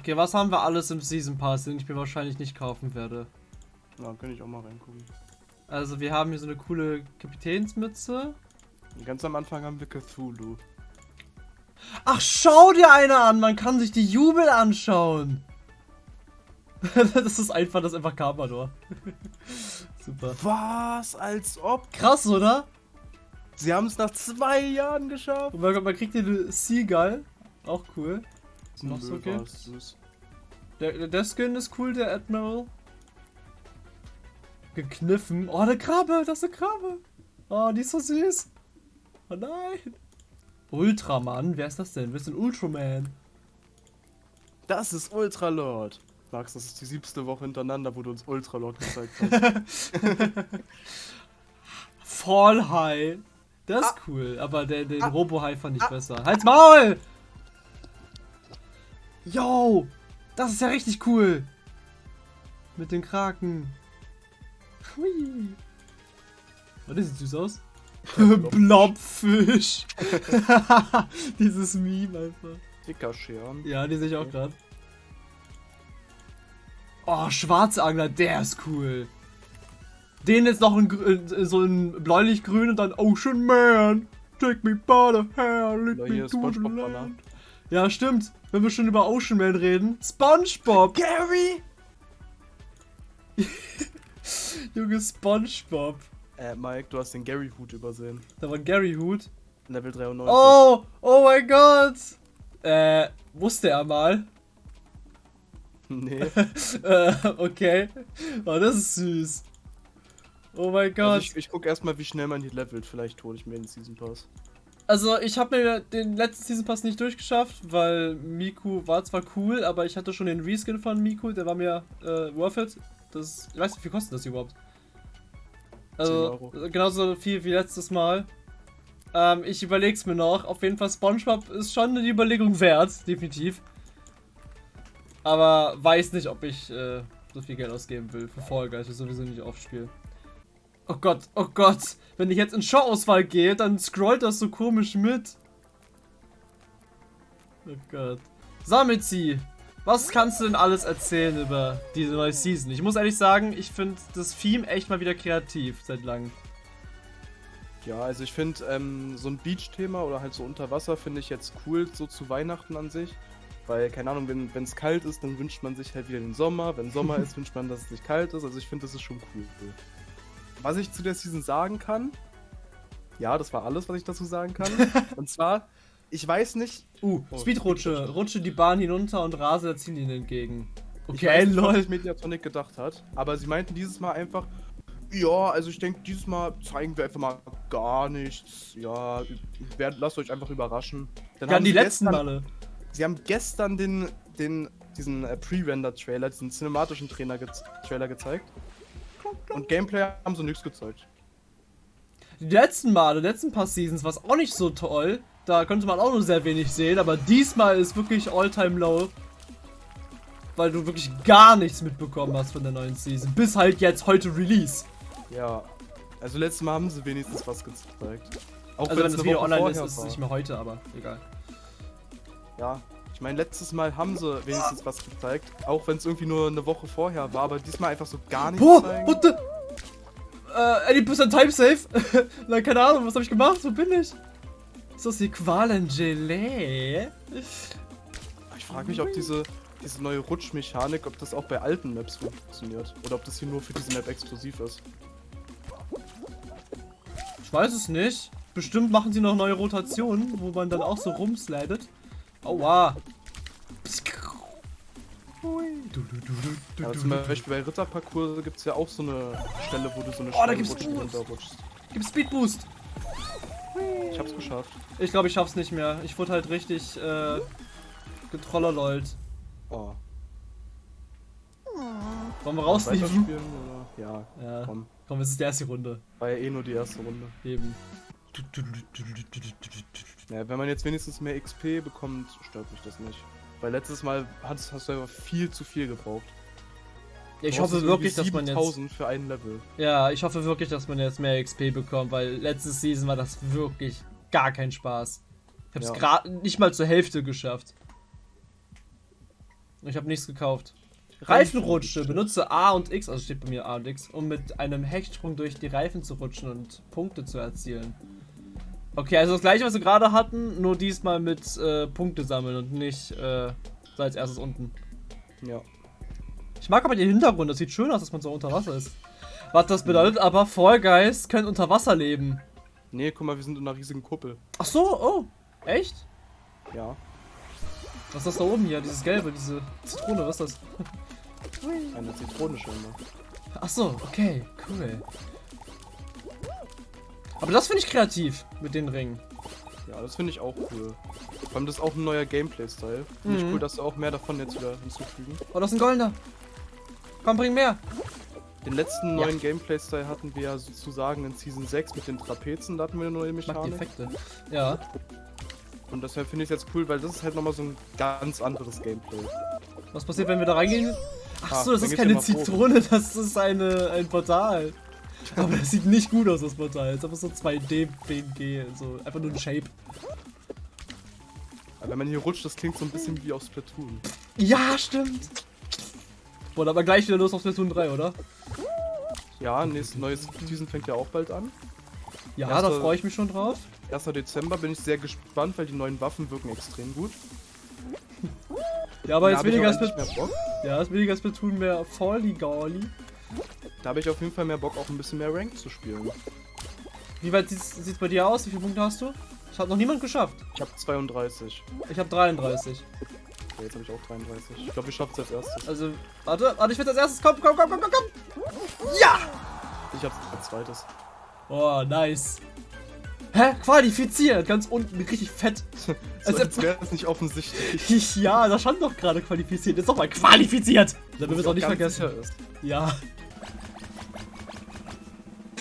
Okay, was haben wir alles im Season Pass, den ich mir wahrscheinlich nicht kaufen werde? Na, kann ich auch mal reingucken. Also wir haben hier so eine coole Kapitänsmütze. Ganz am Anfang haben wir Cthulhu. Ach, schau dir eine an! Man kann sich die Jubel anschauen! das ist einfach, das ist einfach Carpador. Super. Was? Als ob? Krass, oder? Sie haben es nach zwei Jahren geschafft. Und man, man kriegt hier eine Seagull. Auch cool. Noch so gibt? Der, der Skin ist cool, der Admiral. Gekniffen. Oh, eine Krabbe, das ist eine Krabbe. Oh, die ist so süß. Oh nein. Ultraman, wer ist das denn? Wer ist denn Ultraman? Das ist Ultralord. Max, das ist die siebste Woche hintereinander, wo du uns Ultralord gezeigt hast. Fall High. Das ist Ah. cool, aber der, den Ah. Robo High fand ich Ah. besser. Halt's Maul! Yo! Das ist ja richtig cool! Mit den Kraken. Hui. Oh, das sieht süß aus. Blobfisch. Dieses Meme einfach. Dickerscheren. Ja, die sehe ich auch gerade. Oh, Schwarzangler, der ist cool. Den jetzt noch in, so in bläulich-grün und dann Ocean Man. Take me by the hair, lead me to the land. Ja, stimmt. Wenn wir schon über Ocean Man reden. Spongebob. Gary! Junge, Spongebob. Äh, Mike, du hast den Gary-Hut übersehen. Da war ein Gary-Hut. Level 93. Oh, oh mein Gott. Äh, wusste er mal. Nee. äh, okay. Oh, das ist süß. Oh mein Gott. Also ich, ich guck erstmal, wie schnell man hier levelt. Vielleicht hole ich mir den Season Pass. Also ich habe mir den letzten Season Pass nicht durchgeschafft, weil Miku war zwar cool, aber ich hatte schon den Reskin von Miku, der war mir äh, worth it. Das, ich weiß nicht, wie viel kostet das überhaupt? Also 10 Euro. genauso viel wie letztes Mal. Ähm, ich überleg's mir noch. Auf jeden Fall SpongeBob ist schon eine Überlegung wert, definitiv. Aber weiß nicht, ob ich äh, so viel Geld ausgeben will für Fall Guys, ich sowieso nicht aufspiele. Oh Gott, oh Gott. Wenn ich jetzt in Show-Auswahl gehe, dann scrollt das so komisch mit. Oh Gott. Samitzi, was kannst du denn alles erzählen über diese neue Season? Ich muss ehrlich sagen, ich finde das Theme echt mal wieder kreativ seit langem. Ja, also ich finde ähm, so ein Beach-Thema oder halt so unter Wasser finde ich jetzt cool, so zu Weihnachten an sich. Weil, keine Ahnung, wenn es kalt ist, dann wünscht man sich halt wieder den Sommer. Wenn Sommer ist, wünscht man, dass es nicht kalt ist. Also ich finde, das ist schon cool. Was ich zu der Season sagen kann, ja, das war alles, was ich dazu sagen kann. Und zwar, ich weiß nicht, Uh, Oh, Speedrutsche. Rutsche die Bahn hinunter und rase der Ziellinie entgegen. ich Okay, weiß nicht, was Mediatonic gedacht hat, aber sie meinten dieses Mal einfach, ja, also ich denke, dieses Mal zeigen wir einfach mal gar nichts. Ja, werd, lasst euch einfach überraschen. Dann Ja, haben die letzten gestern, Male. Sie haben gestern den, den, diesen äh, Pre-Render-Trailer, diesen cinematischen Trainer ge Trailer gezeigt. Und Gameplay haben sie nichts gezeigt. Die letzten Male, die letzten paar Seasons war es auch nicht so toll. Da konnte man auch nur sehr wenig sehen, aber diesmal ist wirklich all-time low. Weil du wirklich gar nichts mitbekommen hast von der neuen Season. Bis halt jetzt heute Release. Ja, also letztes Mal haben sie wenigstens was gezeigt. Auch Also wenn das Video Woche online ist, ist es nicht mehr heute, aber egal. Ja, ich meine, letztes Mal haben sie wenigstens was gezeigt. Auch wenn es irgendwie nur eine Woche vorher war, aber diesmal einfach so gar nichts Boah, zeigen. what the? Äh, 80% Time Safe? Na, keine Ahnung, was habe ich gemacht? Wo bin ich? Ist das die Qualengelee? Ich frage mich, ob diese, diese neue Rutschmechanik, ob das auch bei alten Maps funktioniert. Oder ob das hier nur für diese Map exklusiv ist. Ich weiß es nicht. Bestimmt machen sie noch neue Rotationen, wo man dann auch so rumslidet. Aua. Ja, aber zum Beispiel bei Ritterparcours gibt es ja auch so eine Stelle, wo du so eine Oh, da gibt's runterrutschst. Gib Speed Boost. Ich hab's geschafft. Ich glaube, ich schaff's nicht mehr. Ich wurde halt richtig äh, getrollerlollt. Oh. Wollen wir rausnehmen? Oder? Ja, Ja, komm. komm, es ist die erste Runde. War ja eh nur die erste Runde. Eben. Ja, wenn man jetzt wenigstens mehr XP bekommt, stört mich das nicht. Weil letztes Mal hast, hast du einfach viel zu viel gebraucht. Ich Du hoffe wirklich, dass man jetzt. 7000 für ein Level. Ja, ich hoffe wirklich, dass man jetzt mehr XP bekommt, weil letzte Season war das wirklich gar kein Spaß. Ich hab's Ja. gerade nicht mal zur Hälfte geschafft. Ich habe nichts gekauft. Reifenrutsche. Benutze A und X, also steht bei mir A und X, um mit einem Hechtsprung durch die Reifen zu rutschen und Punkte zu erzielen. Okay, also das gleiche, was wir gerade hatten, nur diesmal mit äh, Punkte sammeln und nicht äh, so als erstes unten. Ja. Ich mag aber den Hintergrund, das sieht schön aus, dass man so unter Wasser ist. Was das bedeutet aber, Fall Guys können unter Wasser leben. Nee, guck mal, wir sind in einer riesigen Kuppel. Ach so, oh, echt? Ja. Was ist das da oben hier? Dieses gelbe, diese Zitrone, was ist das? Eine Zitrone scheinbar. Ach so, okay, cool. Aber das finde ich kreativ mit den Ringen. Ja, das finde ich auch cool. Vor allem das ist auch ein neuer Gameplay-Style. Finde ich Mhm. cool, dass sie auch mehr davon jetzt wieder hinzufügen. Oh, das ist ein goldener. Komm, bring mehr. Den letzten Ja. neuen Gameplay-Style hatten wir ja sozusagen in Season 6 mit den Trapezen, da hatten wir eine neue Ich Mechanik. Effekte. Ja. Und deshalb finde ich es jetzt cool, weil das ist halt nochmal so ein ganz anderes Gameplay. Was passiert, wenn wir da reingehen? Ach Ah, das ist keine. Zitrone, das ist eine, ein Portal. Aber das sieht nicht gut aus, das Portal. Es ist einfach so 2D-PNG, so einfach nur ein Shape. Aber wenn man hier rutscht, das klingt so ein bisschen wie aus Splatoon. Ja, stimmt. Boah, aber gleich wieder los auf Splatoon 3, oder? Ja, nächstes neues Season fängt ja auch bald an. Ja, da freue ich mich schon drauf. 1. Dezember bin ich sehr gespannt, weil die neuen Waffen wirken extrem gut. Ja, aber Da jetzt weniger, Bock. ja, ist weniger Splatoon, mehr Folly Golly. Da habe ich auf jeden Fall mehr Bock, auch ein bisschen mehr Rank zu spielen. Wie weit sieht es bei dir aus? Wie viele Punkte hast du? Das hat noch niemand geschafft. Ich habe 32. Ich habe 33. Ja, jetzt habe ich auch 33. Ich glaube, ich schaffe es als erstes. Also, warte, warte, ich will als erstes. Komm, komm, komm, komm, komm, komm. Ja! Ich habe als zweites. Oh, nice. Hä? Qualifiziert. Ganz unten, richtig fett. So, Also- als wäre es nicht offensichtlich. ja, da stand doch gerade qualifiziert. Jetzt nochmal qualifiziert. Damit wir es auch nicht vergessen. Ja.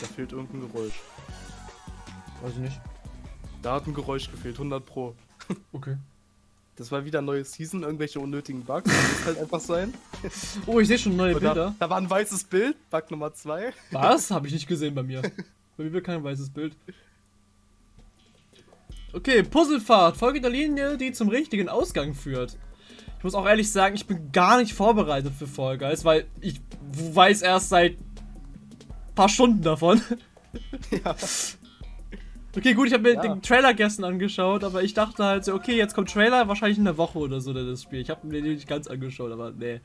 Da fehlt irgendein Geräusch. Weiß ich nicht. Da hat ein Geräusch gefehlt, 100 pro. Okay. Das war wieder neue Season, irgendwelche unnötigen Bugs. Das muss halt einfach sein. Oh, ich sehe schon neue Und da, Bilder. da war ein weißes Bild, Bug Nummer 2. Was? Habe ich nicht gesehen bei mir. Bei mir wird kein weißes Bild. Okay, Puzzlefahrt. Folge der Linie, die zum richtigen Ausgang führt. Ich muss auch ehrlich sagen, ich bin gar nicht vorbereitet für Fall Guys, weil ich weiß erst seit paar Stunden davon. Ja. Okay, gut, ich habe mir Ja. den Trailer gestern angeschaut, aber ich dachte halt so, okay, jetzt kommt Trailer, wahrscheinlich in der Woche oder so, das Spiel. Ich habe mir den nicht ganz angeschaut, aber nee.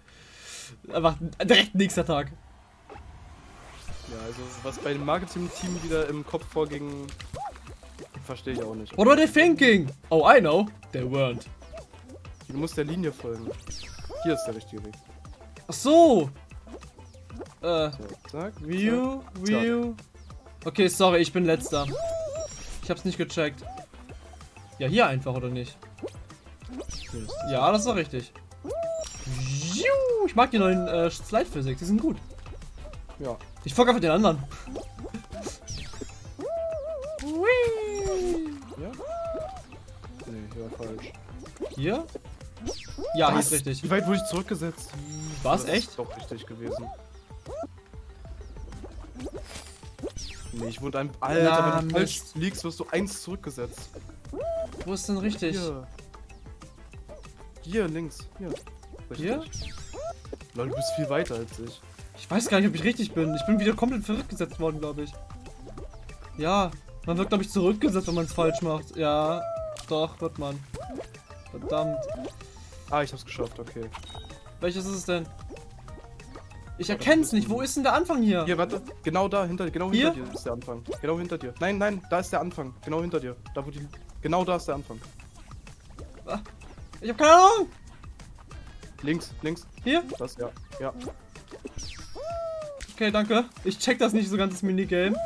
Einfach direkt nächster Tag. Ja, also was bei dem Marketing-Team wieder im Kopf vorging, verstehe ich auch nicht. What were they thinking? Oh, I know. They weren't. Du musst der Linie folgen. Hier ist der richtige Weg. Ach so. Äh, zack. View, View. Okay, sorry, ich bin letzter. Ich hab's nicht gecheckt. Ja, hier einfach, oder nicht? Ja, das ist doch richtig. Ich mag die neuen äh, Slide Physics, die sind gut. Ja. Ich folge einfach den anderen. Ja? Nee, hier war falsch. Hier? Ja, hier ist richtig. Wie weit wurde ich zurückgesetzt? War's Das echt? Ist doch richtig gewesen. Nee, ich wurde ein. Alter, Na, wenn du falsch Mist. liegst, wirst du eins zurückgesetzt. Wo ist denn richtig? Hier. Hier, links. Hier. Richtig. Hier? Lol, du bist viel weiter als ich. Ich weiß gar nicht, ob ich richtig bin. Ich bin wieder komplett verrückt gesetzt worden, glaube ich. Ja, man wird, glaube ich, zurückgesetzt, wenn man es falsch macht. Ja, doch, wird man. Verdammt. Ah, ich hab's geschafft, okay. Welches ist es denn? Ich erkenne es nicht. Wo ist denn der Anfang hier? Hier, warte. Genau da, hinter, genau Hier? hinter dir ist der Anfang. Genau hinter dir. Nein, nein, da ist der Anfang. Genau hinter dir. Da wo die. Genau da ist der Anfang. Ich habe keine Ahnung. Links, links. Hier? Das, ja. Ja. Okay, danke. Ich check das nicht so ganz, das Minigame.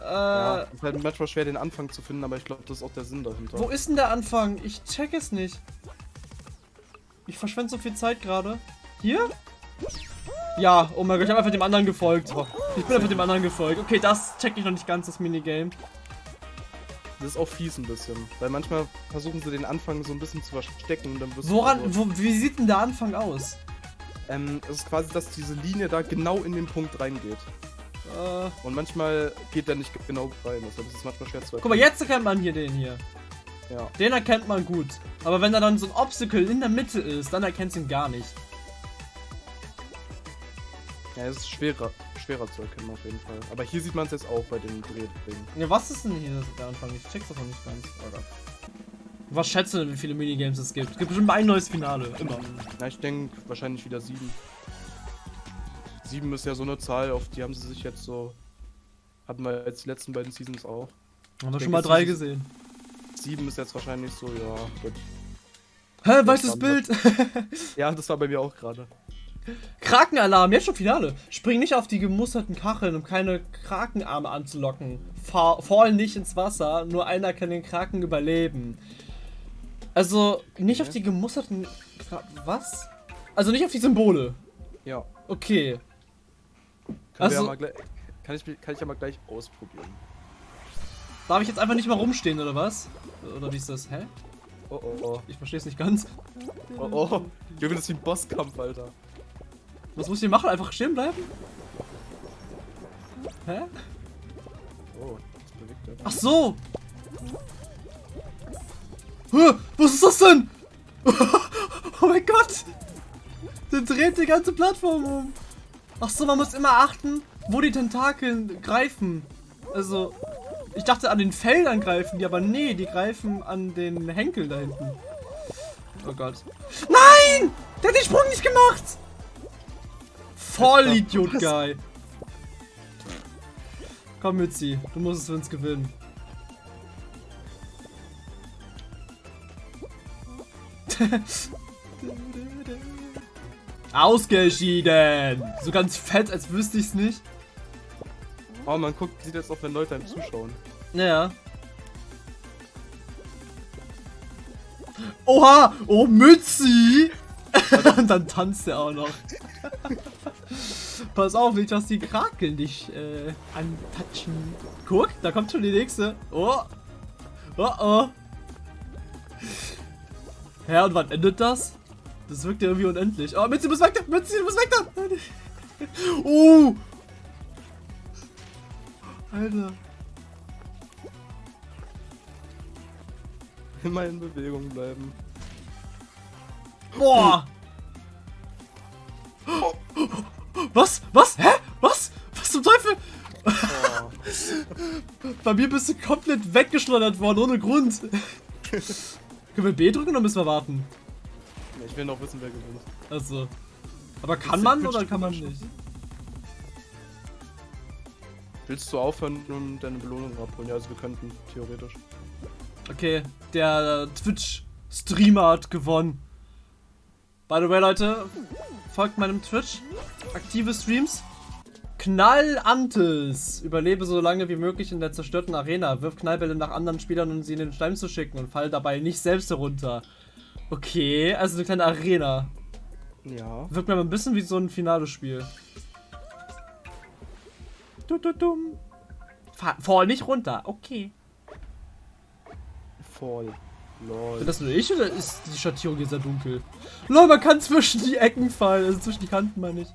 Äh, ja. Ist halt manchmal schwer, den Anfang zu finden, aber ich glaube, das ist auch der Sinn dahinter. wo ist denn der Anfang? Ich check es nicht. Ich verschwende so viel Zeit gerade. Hier? Ja, oh mein Gott, ich habe einfach dem anderen gefolgt. Oh, Ich bin einfach dem anderen gefolgt. Okay, das check ich noch nicht ganz, das Minigame. das ist auch fies ein bisschen. Weil manchmal versuchen sie den Anfang so ein bisschen zu verstecken und dann wirst Woran, du. wo, wie sieht denn der Anfang aus? Ähm, es ist quasi, dass diese Linie da genau in den Punkt reingeht. Äh, Und manchmal geht der nicht genau rein. Deshalb ist es manchmal schwer zu guck mal, jetzt erkennt man hier den hier. Ja. Den erkennt man gut. Aber wenn da dann so ein Obstacle in der Mitte ist, dann erkennt ihn gar nicht. Ja, es ist schwerer, schwerer zu erkennen auf jeden Fall. Aber hier sieht man es jetzt auch bei den Drehdingen. Ja, was ist denn hier der Anfang? Ich check's noch nicht ganz. Oder? Was schätzt du denn, wie viele Minigames es gibt? Es gibt bestimmt ein neues Finale. Immer. Na, ich denke wahrscheinlich wieder sieben. Sieben ist ja so eine Zahl, auf die haben sie sich jetzt so. Hatten wir jetzt die letzten beiden Seasons auch. Haben wir schon mal drei gesehen. Sieben ist jetzt wahrscheinlich so, ja. Gut. Hä, weißes. Bild? Ja, das war bei mir auch gerade. Krakenalarm, jetzt schon Finale. Spring nicht auf die gemusterten Kacheln, um keine Krakenarme anzulocken. Fa fall nicht ins Wasser, nur einer kann den Kraken überleben. Also, nicht auf die gemusterten. Kra was? Also nicht auf die Symbole. Ja. Okay. Also- ja kann, ich, kann ich ja mal gleich ausprobieren. Darf ich jetzt einfach nicht mal rumstehen, oder was? Oder wie ist das? Hä? Oh oh oh. Ich verstehe es nicht ganz. Oh oh. Junge, das ist wie ein Bosskampf, Alter. Was muss ich machen? Einfach stehen bleiben? Hä? Oh, das bewegt er. Ach so! Hä, Was ist das denn? oh mein Gott! Der dreht die ganze Plattform um. Ach so, man muss immer achten, wo die Tentakeln greifen. Also, ich dachte an den Feldern greifen die, aber nee, die greifen an den Henkeln da hinten. Oh Gott. Nein! Der hat den Sprung nicht gemacht! Vollidiot, Guy. Komm, Mützi, du musst es für uns gewinnen. Ausgeschieden! So ganz fett, als wüsste ich's nicht. Oh, man guckt, sieht jetzt auch, wenn Leute einem zuschauen. Naja. Oha! Oh, Mützi! Und dann tanzt er auch noch. Pass auf, nicht, dass die Krakel dich äh, antatschen. Guck, da kommt schon die nächste. Oh. Oh oh. Ja, und wann endet das? Das wirkt ja irgendwie unendlich. Oh, Mützi, du musst weg da! Mützi, du musst weg da! Oh! Alter. Immer in Bewegung bleiben. Boah! Was? Was? Hä? Was? Was zum Teufel? Oh. Bei mir bist du komplett weggeschleudert worden, ohne Grund. Können wir B drücken oder müssen wir warten? ich will noch wissen, wer gewinnt. Also. Aber kann man der oder Twitch kann man nicht? Willst du aufhören und deine Belohnung abholen? Ja, also wir könnten, theoretisch. Okay, der Twitch-Streamer hat gewonnen. By the way, Leute, folgt meinem Twitch. Aktive Streams. Knallantes. Überlebe so lange wie möglich in der zerstörten Arena. Wirf Knallbälle nach anderen Spielern, um sie in den Stein zu schicken und fall dabei nicht selbst herunter. Okay, also eine kleine Arena. Ja. Wirkt mir aber ein bisschen wie so ein Finale-Spiel. Du, du, dumm. Fa- Fall nicht runter. Okay. Voll. Lol. Bin das nur ich oder ist die Schattierung hier sehr dunkel? Lol, man kann zwischen die Ecken fallen, also zwischen die Kanten meine ich.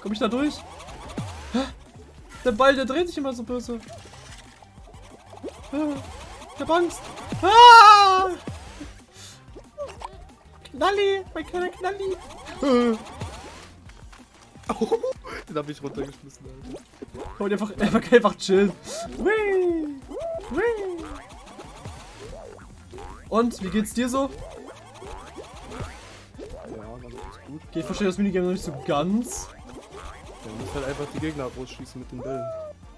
Komme ich da durch? Der Ball, der dreht sich immer so böse. Ich hab Angst. Ah! Knalli, mein kleiner Knalli. Äh, Den hab ich runtergeschmissen, Alter. Komm, einfach, einfach, einfach chillen. Whee! Whee! Und, wie geht's dir so? Ja, ganz gut. Okay, ich verstehe das Minigame noch nicht so ganz. Man muss halt einfach die Gegner rausschießen mit den Bällen.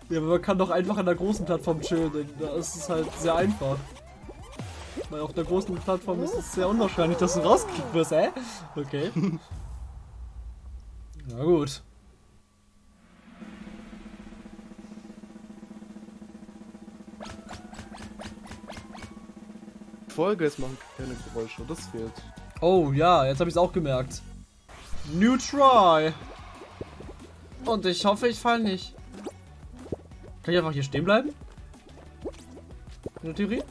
Ja, aber man kann doch einfach an der großen Plattform chillen, denn da ist es halt sehr einfach. Weil auf der großen Plattform ist es sehr unwahrscheinlich, dass du rausgekickt wirst, hä? Okay. Na gut. Folge ist machen keine Geräusche, das fehlt. Oh ja, jetzt habe ich es auch gemerkt. New try. Und ich hoffe, ich fall nicht. Kann ich einfach hier stehen bleiben? In der Theorie?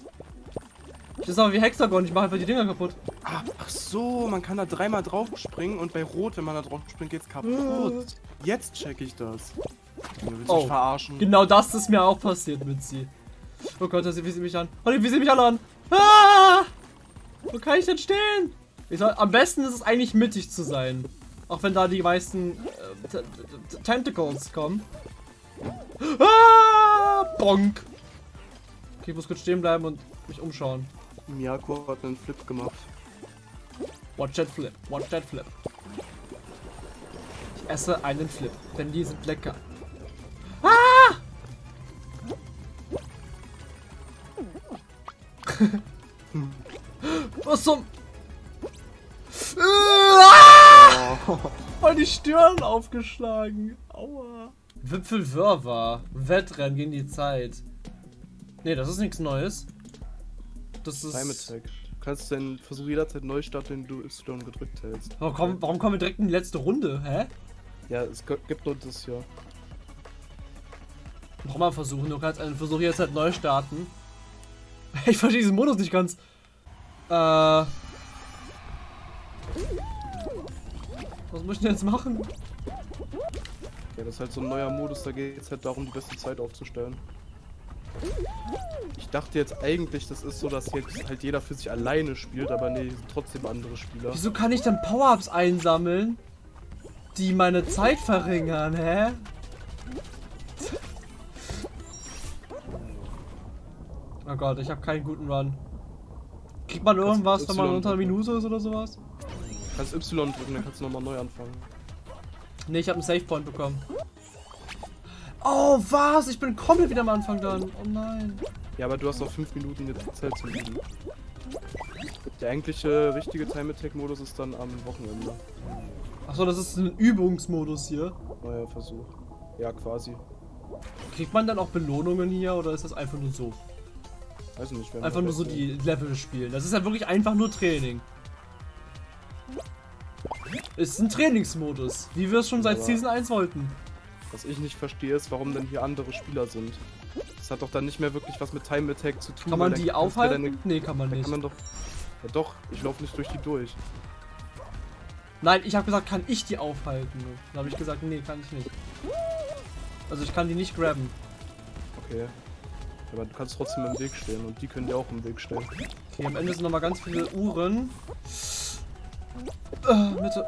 Das ist aber wie Hexagon, ich mache einfach die Dinger kaputt. Ah, ach so, man kann da dreimal drauf springen und bei Rot, wenn man da drauf springt, geht's kaputt. Jetzt check ich das. Du willst Oh. verarschen. Genau das ist mir auch passiert, Mitzi. Oh Gott, wie sie mich an. Oh, wie sie mich alle an. Ah! Wo kann ich denn stehen? Ich soll, am besten ist es eigentlich mittig zu sein. Auch wenn da die meisten äh, Tentacles kommen. Ah! Bonk! Okay, ich muss kurz stehen bleiben und mich umschauen. Miyako hat einen Flip gemacht. Watch that flip, watch that flip. Ich esse einen Flip, denn die sind lecker. Ah! Was zum... Voll die Stirn aufgeschlagen. Aua. Wipfelwirrwarr. Wettrennen gegen die Zeit. Ne, das ist nichts Neues. Das ist... Time Attack. Du kannst den Versuch jederzeit neu starten, wenn du Y gedrückt hältst. Warum, kommen, warum kommen wir direkt in die letzte Runde? Hä? Ja, es gibt nur das hier. Nochmal versuchen, du kannst einen Versuch jetzt halt neu starten. Ich verstehe diesen Modus nicht ganz. Äh. Was muss ich denn jetzt machen? Ja, das ist halt so ein neuer Modus, da geht es halt darum, die beste Zeit aufzustellen. Ich dachte jetzt eigentlich, das ist so, dass jetzt halt jeder für sich alleine spielt, aber nee, sind trotzdem andere Spieler. Wieso kann ich dann Power-Ups einsammeln, die meine Zeit verringern, hä? Oh Gott, ich habe keinen guten Run. Kriegt man irgendwas, wenn man unter einer Minute ist oder sowas? Kannst Y drücken, dann kannst du nochmal neu anfangen. Ne, ich habe einen Save Point bekommen. Oh, was? Ich bin komplett wieder am Anfang dann. Oh nein. Ja, aber du hast noch 5 Minuten jetzt Zeit zum Üben. Der eigentliche richtige Time Attack Modus ist dann am Wochenende. Achso, das ist ein Übungsmodus hier. Neuer Versuch. Ja, quasi. Kriegt man dann auch Belohnungen hier oder ist das einfach nur so? Weiß nicht, Einfach nur so die Level spielen. Das ist ja wirklich einfach nur Training. Ist ein Trainingsmodus, wie wir es schon seit Aber Season 1 wollten. Was ich nicht verstehe, ist, warum denn hier andere Spieler sind. Das hat doch dann nicht mehr wirklich was mit Time Attack zu tun. Kann man die aufhalten? Deine... Nee, kann man nicht. Kann man doch... Ja doch, ich laufe nicht durch die durch. Nein, ich habe gesagt, kann ich die aufhalten? Dann habe ich gesagt, nee, kann ich nicht. Also ich kann die nicht grabben. Okay. Aber du kannst trotzdem im Weg stehen und die können dir auch im Weg stehen. Okay, am Ende sind nochmal ganz viele Uhren. Äh, bitte.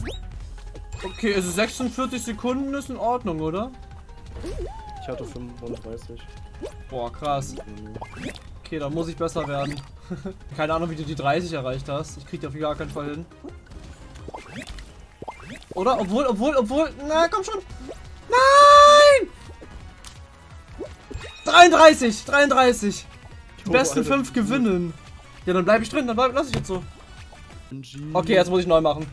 Okay, also 46 Sekunden ist in Ordnung, oder? Ich hatte 35. Boah, krass. Okay, da muss ich besser werden. Keine Ahnung, wie du die 30 erreicht hast. Ich krieg die auf gar keinen Fall hin. Oder? Obwohl, obwohl, obwohl. Na, komm schon. Nein! 33, 33. Die oh, besten 5 gewinnen. Ja, dann bleibe ich drin, dann bleib, lass ich jetzt so. Okay, jetzt muss ich neu machen.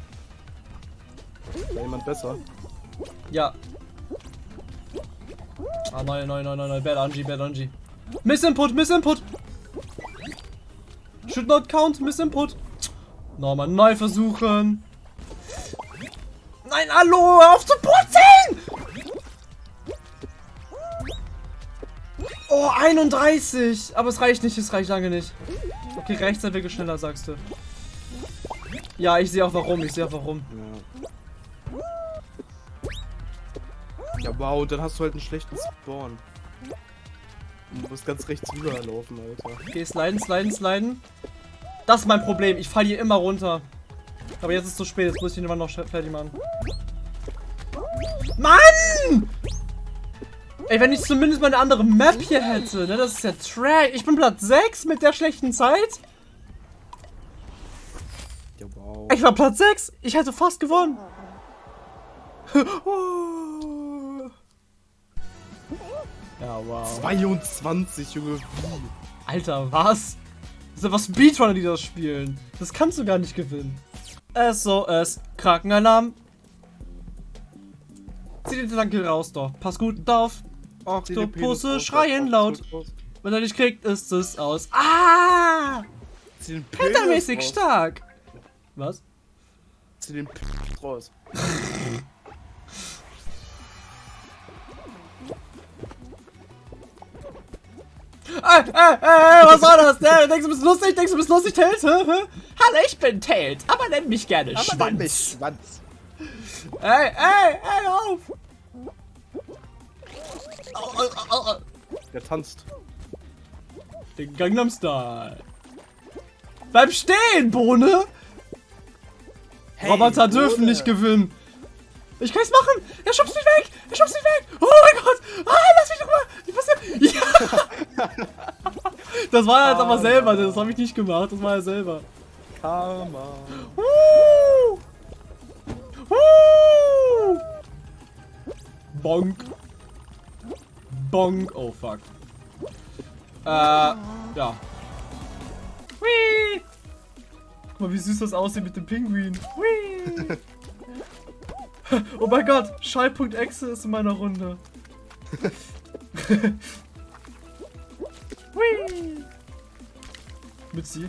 Jemand besser? Ja. Ah, neu, neu, neu, neu, neu. Bad Angie, Bad Angie. Miss Input, Miss Input. Should not count, Miss Input. Nochmal neu versuchen. Nein, hallo, auf zu putzen! Oh, 31! Aber es reicht nicht, es reicht lange nicht. Okay, rechts sind wir schneller, sagst du. Ja, ich sehe auch warum, ich sehe auch warum. Ja. Wow, dann hast du halt einen schlechten Spawn. Du musst ganz rechts rüberlaufen, Alter. Okay, sliden, sliden, sliden. Das ist mein Problem, ich falle hier immer runter. Aber jetzt ist es zu spät, jetzt muss ich ihn immer noch fertig machen. Mann! Ey, wenn ich zumindest mal eine andere Map hier hätte, ne? Das ist ja Trash. Ich bin Platz 6 mit der schlechten Zeit. Ja, wow. Ich war Platz 6. Ich hätte fast gewonnen. ja, wow. 22, Junge. Alter, was? Das sind was Speedrunner, die das spielen. Das kannst du gar nicht gewinnen. SOS, Krakenalarm. Zieh den Gedanke raus doch. Pass gut auf. Oktopusse schreien laut. Wenn er dich kriegt, ist es aus. Ah! Hintermäßig stark. Was? Zieh den P raus. Ey, ey, ey, was war das? Der, denkst du bist lustig? Denkst du bist lustig, Tails? Hallo, ich bin Tails, aber nenn mich gerne aber Schwanz. Nenn mich Schwanz. Ey, ey, ey, auf! Der tanzt. Den Gangnam Style. Bleib stehen, Bohne! Hey, Roboter dürfen Bohne. nicht gewinnen. Ich kann's machen! Er schubst mich weg! Er schubst mich weg! Oh mein Gott! Ah, lass mich doch mal! Ich passiert. Ja! Das war er jetzt aber selber, das habe ich nicht gemacht, das war er selber. Karma. Woo! Woo! Bonk. Bonk. Oh fuck. Äh, ja. Whee! Guck mal, wie süß das aussieht mit dem Pinguin. Whee! oh mein Gott, Schall.exe ist in meiner Runde. Mitzi.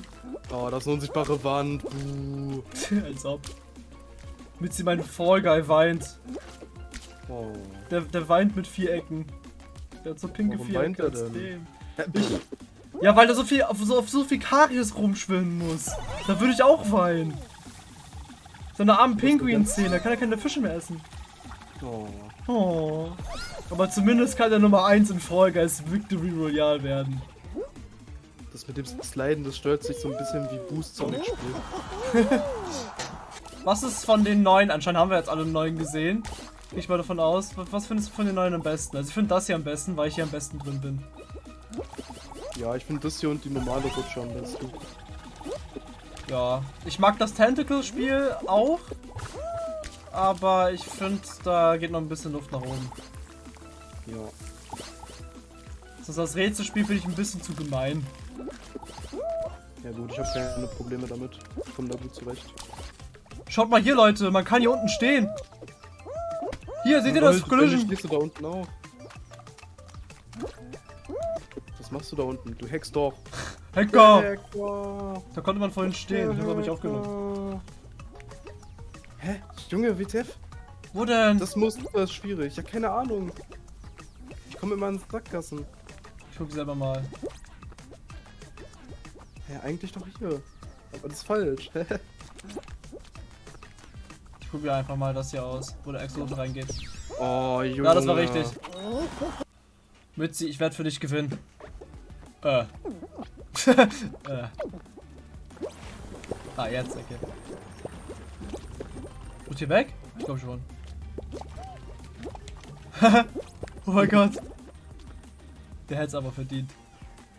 Oh, das ist eine unsichtbare Wand. Buh. Als ob. Mitzi, mein Fall Guy weint. Oh. Der, der weint mit vier Ecken. Der hat so pinke Warum vier weint Ecken er. Ja, weil er so viel auf so, auf so viel Karies rumschwimmen muss. Da würde ich auch weinen. Seine armen Pinguin-Zähne, da kann er keine Fische mehr essen. Oh. Oh. Aber zumindest kann er Nummer 1 in Fall Guys Victory Royale werden. Das mit dem Sliden, das stört sich so ein bisschen wie Boost Sonic spielt. Was ist von den neuen? Anscheinend haben wir jetzt alle neuen gesehen. Gehe ich mal davon aus. Was, was findest du von den neuen am besten? Also ich finde das hier am besten, weil ich hier am besten drin bin. Ja, ich finde das hier und die normale Rutsche am besten. Ja, ich mag das Tentacle-Spiel auch. Aber ich finde, da geht noch ein bisschen Luft nach oben. Ja. Das, das Rätselspiel finde ich ein bisschen zu gemein. Ja gut, ich habe keine Probleme damit. Ich komme da gut zurecht. Schaut mal hier, Leute, man kann hier unten stehen. Hier, seht ihr das Collision? Collision? stehst du da unten auch? Was machst du da unten? Du hackst doch. Hacker! Hacker. Da konnte man vorhin stehen, ich habe nicht aufgenommen. Hä? Junge, WTF? Wo denn? Das muss das ist schwierig. Ja, keine Ahnung. Ich komme immer ins Sackgassen. Ich guck selber mal. Hä, eigentlich doch hier. Aber das ist falsch. Ich probiere einfach mal das hier aus, wo der Exoden reingeht. oh, Junge. Ja, das war richtig. Mützi, ich werde für dich gewinnen. Äh. Äh. Ah, jetzt, okay. Gut hier weg? Ich glaube schon. oh mein Gott. Der hätte es aber verdient.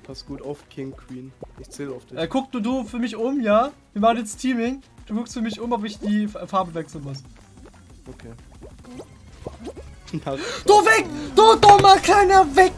Pass gut auf, King Queen. Ich zähle auf dich. Äh, guck du, du für mich um, ja? Wir machen jetzt Teaming. Du guckst für mich um, ob ich die Farbe wechseln muss. Okay. Du weg! Du dummer kleiner weg!